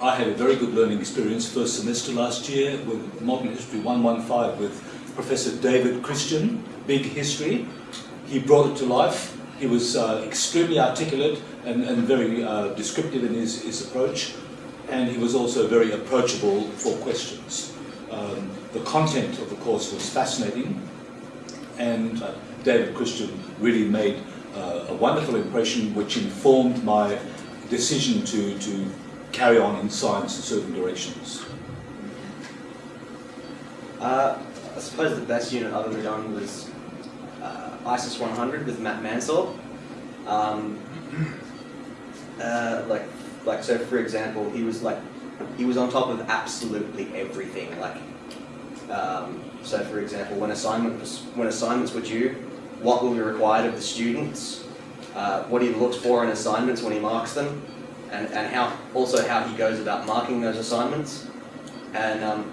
I had a very good learning experience first semester last year with Modern History 115 with Professor David Christian, Big History. He brought it to life. He was uh, extremely articulate and, and very uh, descriptive in his, his approach. And he was also very approachable for questions. Um, the content of the course was fascinating. And uh, David Christian really made uh, a wonderful impression which informed my decision to, to carry on in science in certain directions. Uh, I suppose the best unit I've ever done was uh, ISYS 100 with Matt Mansell. Um, uh, like, like so for example, he was like, he was on top of absolutely everything. Like, um, so for example, when assignment was, when assignments were due, what will be required of the students, uh, what he looks for in assignments when he marks them, and, and how also how he goes about marking those assignments, and um,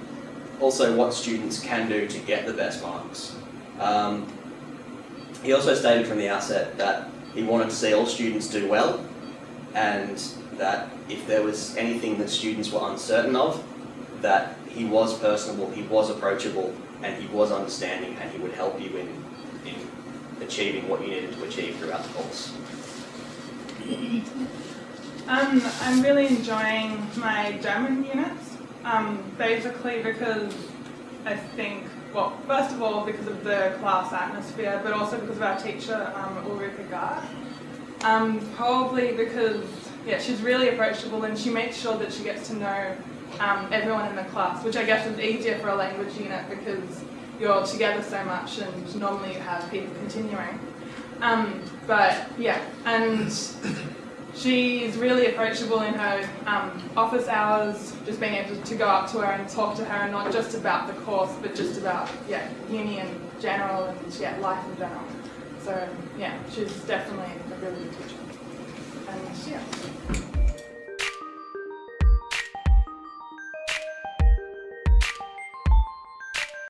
also what students can do to get the best marks. Um, he also stated from the outset that he wanted to see all students do well, and that if there was anything that students were uncertain of, that he was personable, he was approachable, and he was understanding, and he would help you in, in achieving what you needed to achieve throughout the course. Um, I'm really enjoying my German units, um, basically because I think, well, first of all because of the class atmosphere, but also because of our teacher, um, Ulrike Gard. Um, probably because, yeah, she's really approachable and she makes sure that she gets to know um, everyone in the class, which I guess is easier for a language unit because you're together so much and normally you have people continuing. Um, but yeah, and she's really approachable in her um, office hours, just being able to go up to her and talk to her, and not just about the course, but just about yeah, uni in general and yeah, life in general. So yeah, she's definitely a really good teacher. And yeah.